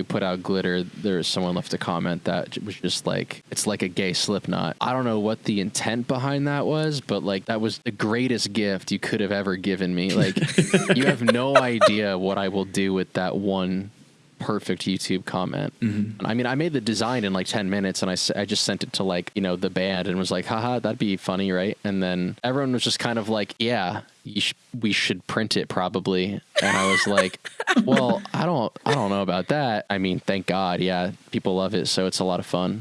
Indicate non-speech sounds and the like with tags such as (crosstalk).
we put out glitter, there was someone left a comment that was just like, "It's like a gay Slipknot." I don't know what the intent behind that was, but like that was the greatest gift you could have ever given me. Like, (laughs) you have no idea what I will do with that one perfect YouTube comment. Mm-hmm. I mean, I made the design in like 10 minutes and I, I just sent it to like, you know, the band and was like, haha, that'd be funny, right? And then everyone was just kind of like, yeah, you sh- we should print it probably. And I was like, (laughs) well, I don't, don't know about that. I mean, thank God. Yeah. People love it. So it's a lot of fun.